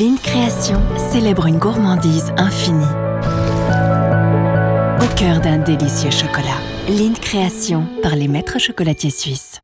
Lind Création célèbre une gourmandise infinie. Au cœur d'un délicieux chocolat. Lind Création par les maîtres chocolatiers suisses.